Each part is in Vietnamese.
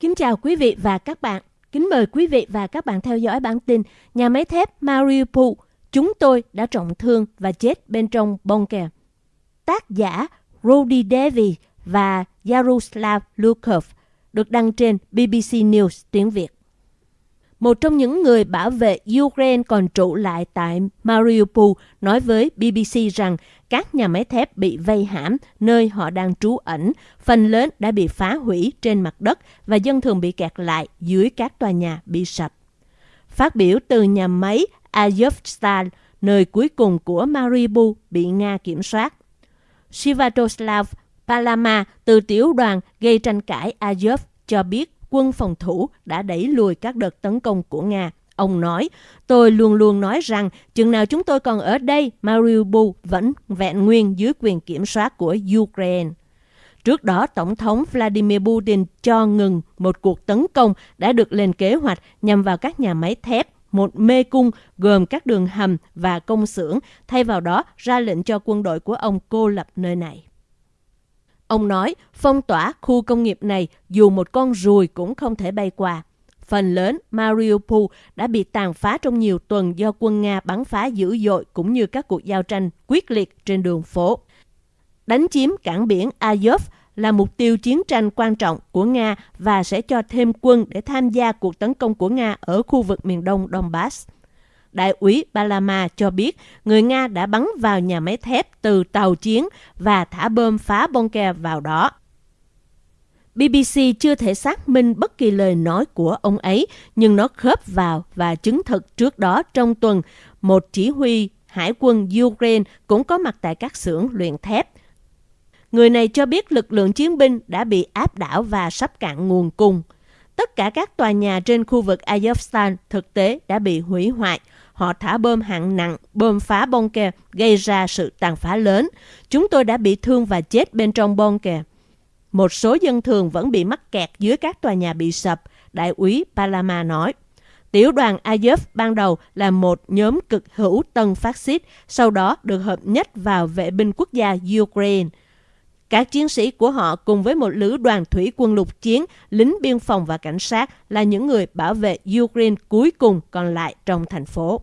Kính chào quý vị và các bạn. Kính mời quý vị và các bạn theo dõi bản tin Nhà máy thép Mariupol, chúng tôi đã trọng thương và chết bên trong bunker. Tác giả Rudy Davies và Yaroslav Lukov được đăng trên BBC News tiếng Việt. Một trong những người bảo vệ Ukraine còn trụ lại tại Mariupol nói với BBC rằng các nhà máy thép bị vây hãm nơi họ đang trú ẩn, phần lớn đã bị phá hủy trên mặt đất và dân thường bị kẹt lại dưới các tòa nhà bị sập. Phát biểu từ nhà máy Azovstal, nơi cuối cùng của Mariupol bị Nga kiểm soát. Sivatoslav Palama từ tiểu đoàn gây tranh cãi Azov cho biết quân phòng thủ đã đẩy lùi các đợt tấn công của Nga. Ông nói, tôi luôn luôn nói rằng chừng nào chúng tôi còn ở đây, Mariupol vẫn vẹn nguyên dưới quyền kiểm soát của Ukraine. Trước đó, Tổng thống Vladimir Putin cho ngừng một cuộc tấn công đã được lên kế hoạch nhằm vào các nhà máy thép, một mê cung gồm các đường hầm và công xưởng, thay vào đó ra lệnh cho quân đội của ông cô lập nơi này. Ông nói, phong tỏa khu công nghiệp này dù một con ruồi cũng không thể bay qua. Phần lớn Mariupol đã bị tàn phá trong nhiều tuần do quân Nga bắn phá dữ dội cũng như các cuộc giao tranh quyết liệt trên đường phố. Đánh chiếm cảng biển Azov là mục tiêu chiến tranh quan trọng của Nga và sẽ cho thêm quân để tham gia cuộc tấn công của Nga ở khu vực miền đông Donbass. Đại úy Balama cho biết người Nga đã bắn vào nhà máy thép từ tàu chiến và thả bơm phá bunker vào đó. BBC chưa thể xác minh bất kỳ lời nói của ông ấy, nhưng nó khớp vào và chứng thực trước đó trong tuần, một chỉ huy hải quân Ukraine cũng có mặt tại các xưởng luyện thép. Người này cho biết lực lượng chiến binh đã bị áp đảo và sắp cạn nguồn cung. Tất cả các tòa nhà trên khu vực Azovstal thực tế đã bị hủy hoại. Họ thả bom hạng nặng, bom phá bunker, gây ra sự tàn phá lớn. Chúng tôi đã bị thương và chết bên trong bunker. Một số dân thường vẫn bị mắc kẹt dưới các tòa nhà bị sập, đại úy Palama nói. Tiểu đoàn Azov ban đầu là một nhóm cực hữu tân phát xít, sau đó được hợp nhất vào vệ binh quốc gia Ukraine. Các chiến sĩ của họ cùng với một lữ đoàn thủy quân lục chiến, lính biên phòng và cảnh sát là những người bảo vệ Ukraine cuối cùng còn lại trong thành phố.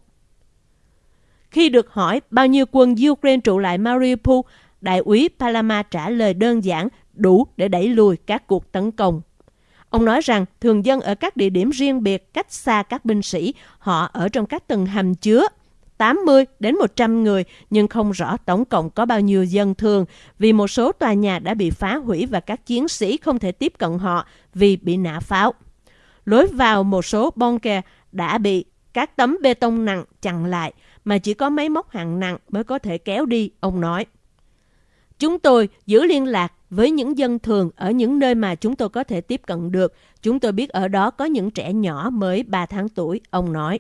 Khi được hỏi bao nhiêu quân Ukraine trụ lại Mariupol, đại úy Palama trả lời đơn giản đủ để đẩy lùi các cuộc tấn công. Ông nói rằng thường dân ở các địa điểm riêng biệt cách xa các binh sĩ, họ ở trong các tầng hầm chứa 80 đến 100 người nhưng không rõ tổng cộng có bao nhiêu dân thường vì một số tòa nhà đã bị phá hủy và các chiến sĩ không thể tiếp cận họ vì bị nã pháo. Lối vào một số bunker đã bị các tấm bê tông nặng chặn lại mà chỉ có máy móc hạng nặng mới có thể kéo đi, ông nói. Chúng tôi giữ liên lạc với những dân thường ở những nơi mà chúng tôi có thể tiếp cận được. Chúng tôi biết ở đó có những trẻ nhỏ mới 3 tháng tuổi, ông nói.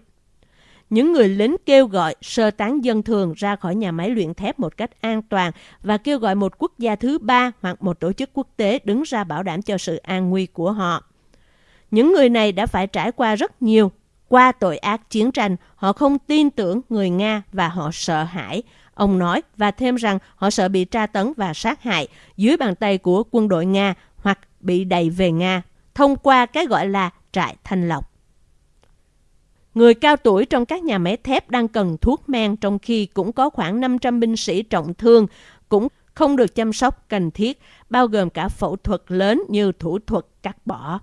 Những người lính kêu gọi sơ tán dân thường ra khỏi nhà máy luyện thép một cách an toàn và kêu gọi một quốc gia thứ ba hoặc một tổ chức quốc tế đứng ra bảo đảm cho sự an nguy của họ. Những người này đã phải trải qua rất nhiều qua tội ác chiến tranh, họ không tin tưởng người Nga và họ sợ hãi. Ông nói và thêm rằng họ sợ bị tra tấn và sát hại dưới bàn tay của quân đội Nga hoặc bị đẩy về Nga thông qua cái gọi là trại thanh lọc. Người cao tuổi trong các nhà máy thép đang cần thuốc men trong khi cũng có khoảng 500 binh sĩ trọng thương cũng không được chăm sóc cần thiết, bao gồm cả phẫu thuật lớn như thủ thuật cắt bỏ.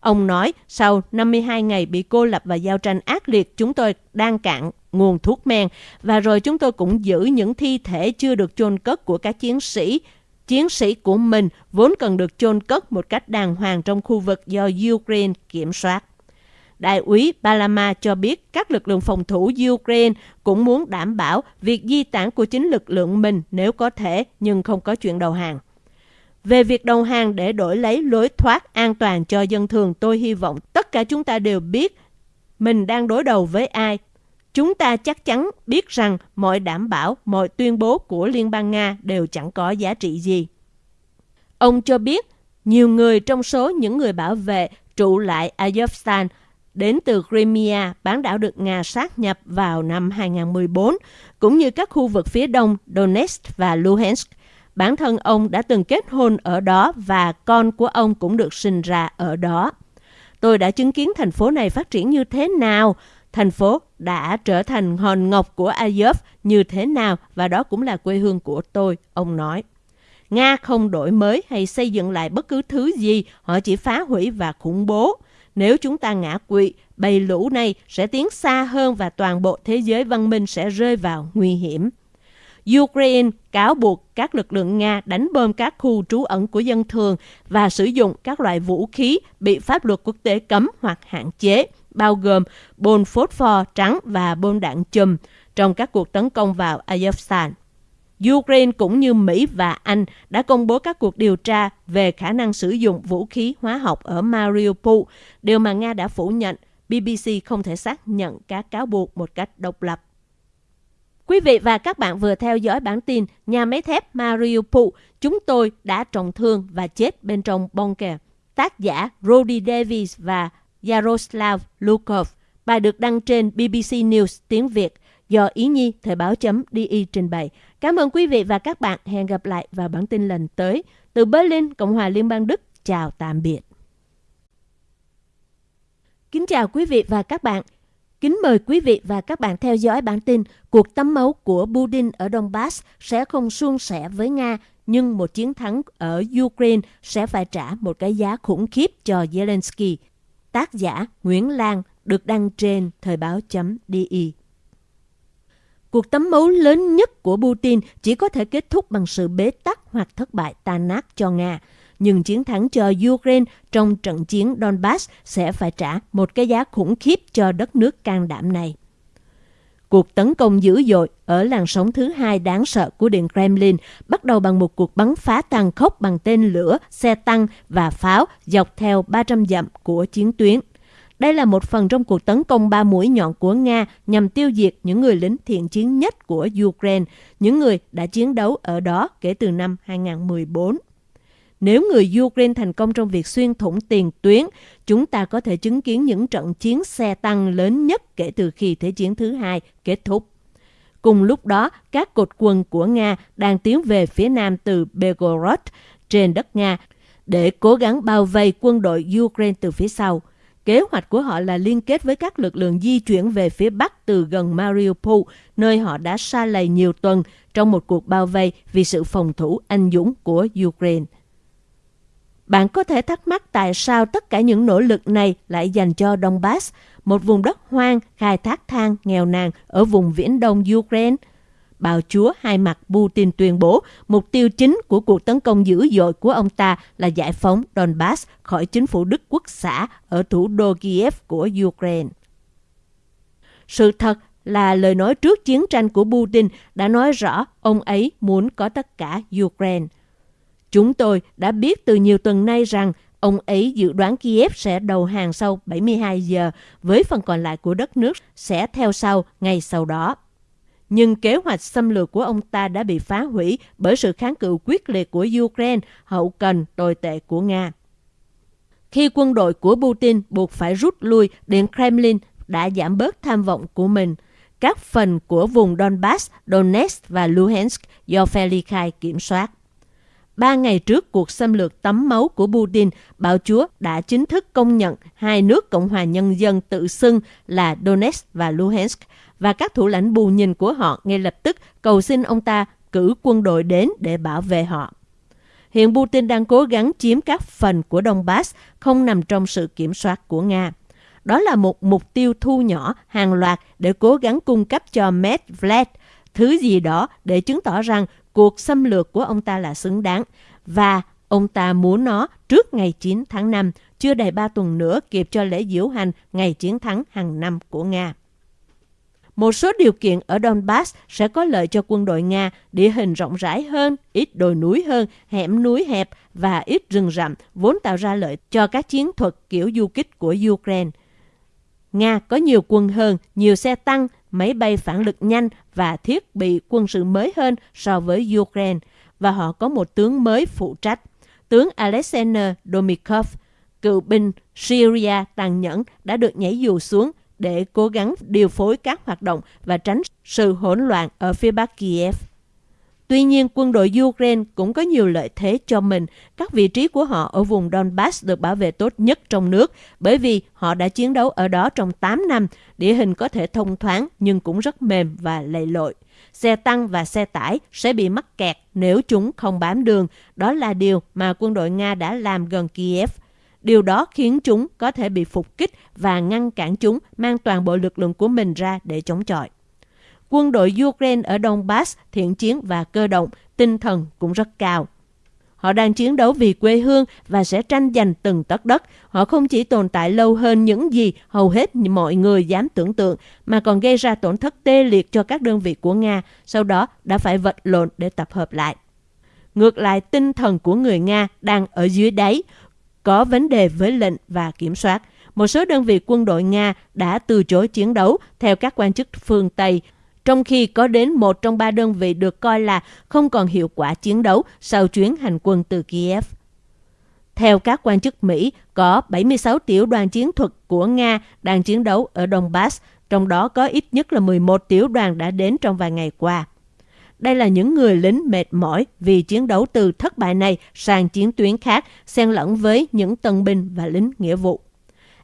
Ông nói, sau 52 ngày bị cô lập và giao tranh ác liệt, chúng tôi đang cạn nguồn thuốc men và rồi chúng tôi cũng giữ những thi thể chưa được chôn cất của các chiến sĩ. Chiến sĩ của mình vốn cần được chôn cất một cách đàng hoàng trong khu vực do Ukraine kiểm soát. Đại úy Balama cho biết các lực lượng phòng thủ Ukraine cũng muốn đảm bảo việc di tản của chính lực lượng mình nếu có thể nhưng không có chuyện đầu hàng. Về việc đầu hàng để đổi lấy lối thoát an toàn cho dân thường, tôi hy vọng tất cả chúng ta đều biết mình đang đối đầu với ai. Chúng ta chắc chắn biết rằng mọi đảm bảo, mọi tuyên bố của Liên bang Nga đều chẳng có giá trị gì. Ông cho biết nhiều người trong số những người bảo vệ trụ lại Azovstan đến từ Crimea, bán đảo được Nga sát nhập vào năm 2014, cũng như các khu vực phía đông Donetsk và Luhansk, bản thân ông đã từng kết hôn ở đó và con của ông cũng được sinh ra ở đó. Tôi đã chứng kiến thành phố này phát triển như thế nào, thành phố đã trở thành hòn ngọc của Azov như thế nào và đó cũng là quê hương của tôi, ông nói. Nga không đổi mới hay xây dựng lại bất cứ thứ gì, họ chỉ phá hủy và khủng bố. Nếu chúng ta ngã quỵ, bầy lũ này sẽ tiến xa hơn và toàn bộ thế giới văn minh sẽ rơi vào nguy hiểm. Ukraine cáo buộc các lực lượng Nga đánh bom các khu trú ẩn của dân thường và sử dụng các loại vũ khí bị pháp luật quốc tế cấm hoặc hạn chế, bao gồm bom phốt pho trắng và bom đạn chùm trong các cuộc tấn công vào Azerbaijan. Ukraine cũng như Mỹ và Anh đã công bố các cuộc điều tra về khả năng sử dụng vũ khí hóa học ở Mariupol, điều mà Nga đã phủ nhận. BBC không thể xác nhận các cáo buộc một cách độc lập. Quý vị và các bạn vừa theo dõi bản tin Nhà máy thép Mariupol, chúng tôi đã trọng thương và chết bên trong bunker. Tác giả Roddy Davis và Yaroslav Lukov. Bài được đăng trên BBC News tiếng Việt do Ý Nhi Thời báo.de trình bày. Cảm ơn quý vị và các bạn. Hẹn gặp lại vào bản tin lần tới. Từ Berlin, Cộng hòa Liên bang Đức. Chào tạm biệt. Kính chào quý vị và các bạn. Kính mời quý vị và các bạn theo dõi bản tin cuộc tắm máu của Putin ở Donbass sẽ không suôn sẻ với Nga, nhưng một chiến thắng ở Ukraine sẽ phải trả một cái giá khủng khiếp cho Zelensky. Tác giả Nguyễn Lan được đăng trên thời báo.di. Cuộc tắm máu lớn nhất của Putin chỉ có thể kết thúc bằng sự bế tắc hoặc thất bại tan nát cho Nga. Nhưng chiến thắng cho Ukraine trong trận chiến Donbass sẽ phải trả một cái giá khủng khiếp cho đất nước can đảm này. Cuộc tấn công dữ dội ở làn sóng thứ hai đáng sợ của Điện Kremlin bắt đầu bằng một cuộc bắn phá tàn khốc bằng tên lửa, xe tăng và pháo dọc theo 300 dặm của chiến tuyến. Đây là một phần trong cuộc tấn công ba mũi nhọn của Nga nhằm tiêu diệt những người lính thiện chiến nhất của Ukraine, những người đã chiến đấu ở đó kể từ năm 2014. Nếu người Ukraine thành công trong việc xuyên thủng tiền tuyến, chúng ta có thể chứng kiến những trận chiến xe tăng lớn nhất kể từ khi Thế chiến thứ hai kết thúc. Cùng lúc đó, các cột quân của Nga đang tiến về phía nam từ Belgorod trên đất Nga để cố gắng bao vây quân đội Ukraine từ phía sau. Kế hoạch của họ là liên kết với các lực lượng di chuyển về phía Bắc từ gần Mariupol, nơi họ đã xa lầy nhiều tuần trong một cuộc bao vây vì sự phòng thủ anh dũng của Ukraine. Bạn có thể thắc mắc tại sao tất cả những nỗ lực này lại dành cho Donbass, một vùng đất hoang khai thác than nghèo nàn ở vùng viễn đông Ukraine. Bào chúa hai mặt Putin tuyên bố mục tiêu chính của cuộc tấn công dữ dội của ông ta là giải phóng Donbass khỏi chính phủ Đức quốc xã ở thủ đô Kiev của Ukraine. Sự thật là lời nói trước chiến tranh của Putin đã nói rõ ông ấy muốn có tất cả Ukraine. Chúng tôi đã biết từ nhiều tuần nay rằng ông ấy dự đoán Kiev sẽ đầu hàng sau 72 giờ, với phần còn lại của đất nước sẽ theo sau ngay sau đó. Nhưng kế hoạch xâm lược của ông ta đã bị phá hủy bởi sự kháng cự quyết liệt của Ukraine, hậu cần tồi tệ của Nga. Khi quân đội của Putin buộc phải rút lui, Điện Kremlin đã giảm bớt tham vọng của mình. Các phần của vùng Donbass, Donetsk và Luhansk do phe ly khai kiểm soát. Ba ngày trước cuộc xâm lược tắm máu của Putin, bạo chúa đã chính thức công nhận hai nước Cộng hòa Nhân dân tự xưng là Donetsk và Luhansk và các thủ lãnh bù nhìn của họ ngay lập tức cầu xin ông ta cử quân đội đến để bảo vệ họ. Hiện Putin đang cố gắng chiếm các phần của Donbass không nằm trong sự kiểm soát của Nga. Đó là một mục tiêu thu nhỏ hàng loạt để cố gắng cung cấp cho Medvedev thứ gì đó để chứng tỏ rằng cuộc xâm lược của ông ta là xứng đáng và ông ta muốn nó trước ngày 9 tháng 5, chưa đầy 3 tuần nữa kịp cho lễ diễu hành ngày chiến thắng hàng năm của Nga. Một số điều kiện ở Donbass sẽ có lợi cho quân đội Nga, địa hình rộng rãi hơn, ít đồi núi hơn, hẻm núi hẹp và ít rừng rậm, vốn tạo ra lợi cho các chiến thuật kiểu du kích của Ukraine. Nga có nhiều quân hơn, nhiều xe tăng, máy bay phản lực nhanh và thiết bị quân sự mới hơn so với Ukraine, và họ có một tướng mới phụ trách. Tướng Alexander Domikov, cựu binh Syria tàn nhẫn đã được nhảy dù xuống để cố gắng điều phối các hoạt động và tránh sự hỗn loạn ở phía bắc Kiev. Tuy nhiên, quân đội Ukraine cũng có nhiều lợi thế cho mình. Các vị trí của họ ở vùng Donbass được bảo vệ tốt nhất trong nước bởi vì họ đã chiến đấu ở đó trong 8 năm. Địa hình có thể thông thoáng nhưng cũng rất mềm và lầy lội. Xe tăng và xe tải sẽ bị mắc kẹt nếu chúng không bám đường. Đó là điều mà quân đội Nga đã làm gần Kiev. Điều đó khiến chúng có thể bị phục kích và ngăn cản chúng mang toàn bộ lực lượng của mình ra để chống chọi. Quân đội Ukraine ở Donbass thiện chiến và cơ động, tinh thần cũng rất cao. Họ đang chiến đấu vì quê hương và sẽ tranh giành từng tấc đất. Họ không chỉ tồn tại lâu hơn những gì hầu hết mọi người dám tưởng tượng, mà còn gây ra tổn thất tê liệt cho các đơn vị của Nga, sau đó đã phải vật lộn để tập hợp lại. Ngược lại, tinh thần của người Nga đang ở dưới đáy, có vấn đề với lệnh và kiểm soát. Một số đơn vị quân đội Nga đã từ chối chiến đấu theo các quan chức phương Tây, trong khi có đến một trong ba đơn vị được coi là không còn hiệu quả chiến đấu sau chuyến hành quân từ Kiev. Theo các quan chức Mỹ, có 76 tiểu đoàn chiến thuật của Nga đang chiến đấu ở Donbass, trong đó có ít nhất là 11 tiểu đoàn đã đến trong vài ngày qua. Đây là những người lính mệt mỏi vì chiến đấu từ thất bại này sang chiến tuyến khác, xen lẫn với những tân binh và lính nghĩa vụ.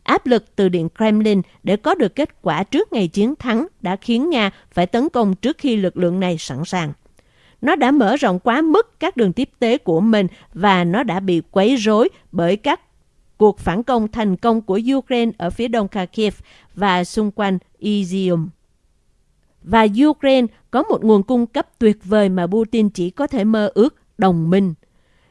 Áp lực từ Điện Kremlin để có được kết quả trước ngày chiến thắng đã khiến Nga phải tấn công trước khi lực lượng này sẵn sàng. Nó đã mở rộng quá mức các đường tiếp tế của mình và nó đã bị quấy rối bởi các cuộc phản công thành công của Ukraine ở phía đông Kharkiv và xung quanh Izium. Và Ukraine có một nguồn cung cấp tuyệt vời mà Putin chỉ có thể mơ ước, đồng minh.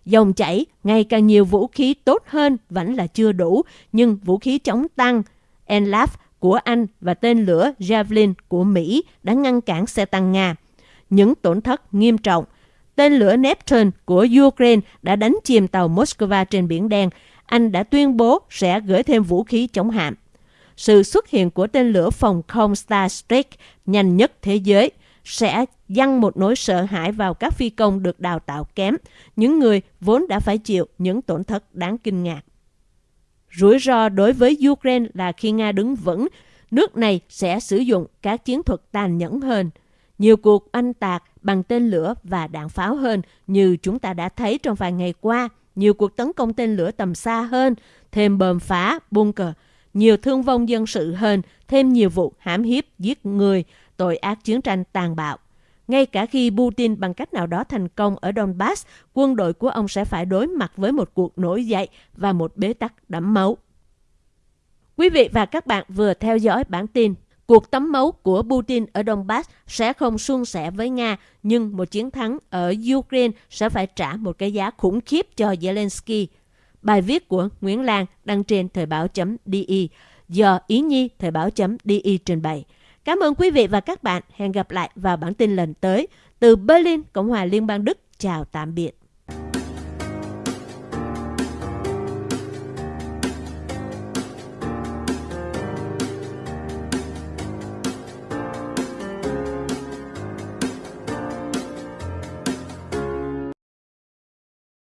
Dòng chảy, ngày càng nhiều vũ khí tốt hơn vẫn là chưa đủ, nhưng vũ khí chống tăng Enlaf của Anh và tên lửa Javelin của Mỹ đã ngăn cản xe tăng Nga. Những tổn thất nghiêm trọng. Tên lửa Neptune của Ukraine đã đánh chìm tàu Moscow trên Biển Đen. Anh đã tuyên bố sẽ gửi thêm vũ khí chống hạm. Sự xuất hiện của tên lửa phòng không Starstreak nhanh nhất thế giới – sẽ dăng một nỗi sợ hãi vào các phi công được đào tạo kém, những người vốn đã phải chịu những tổn thất đáng kinh ngạc. Rủi ro đối với Ukraine là khi Nga đứng vững, nước này sẽ sử dụng các chiến thuật tàn nhẫn hơn, nhiều cuộc anh tạc bằng tên lửa và đạn pháo hơn như chúng ta đã thấy trong vài ngày qua, nhiều cuộc tấn công tên lửa tầm xa hơn, thêm bơm phá, bunker, nhiều thương vong dân sự hơn, thêm nhiều vụ hãm hiếp, giết người, tội ác chiến tranh tàn bạo. Ngay cả khi Putin bằng cách nào đó thành công ở Donbass, quân đội của ông sẽ phải đối mặt với một cuộc nổi dậy và một bế tắc đẫm máu. Quý vị và các bạn vừa theo dõi bản tin Cuộc tắm máu của Putin ở Donbass sẽ không suôn sẻ với Nga, nhưng một chiến thắng ở Ukraine sẽ phải trả một cái giá khủng khiếp cho Zelensky. Bài viết của Nguyễn Lan đăng trên thời báo.di do Ý Nhi thời báo.di trình bày. Cảm ơn quý vị và các bạn. Hẹn gặp lại vào bản tin lần tới. Từ Berlin, Cộng hòa Liên bang Đức. Chào tạm biệt.